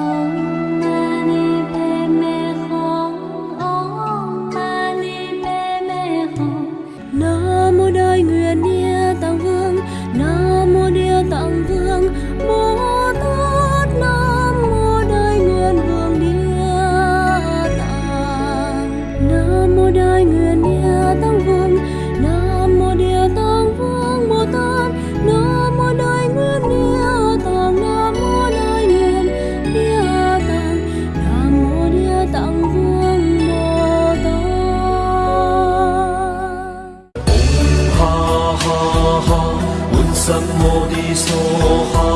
Oh. 三摩地梭哈。